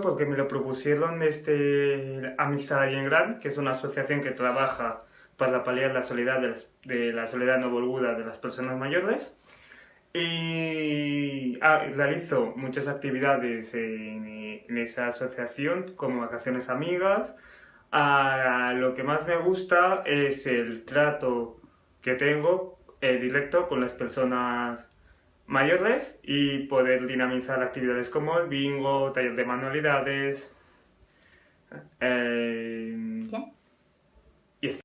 porque me lo propusieron desde Amistad en Gran, que es una asociación que trabaja para paliar la soledad de, de la soledad no volguda de las personas mayores y ah, realizo muchas actividades en, esa asociación, como vacaciones amigas. Ah, lo que más me gusta es el trato que tengo eh, directo con las personas mayores y poder dinamizar actividades como el bingo, taller de manualidades. Eh,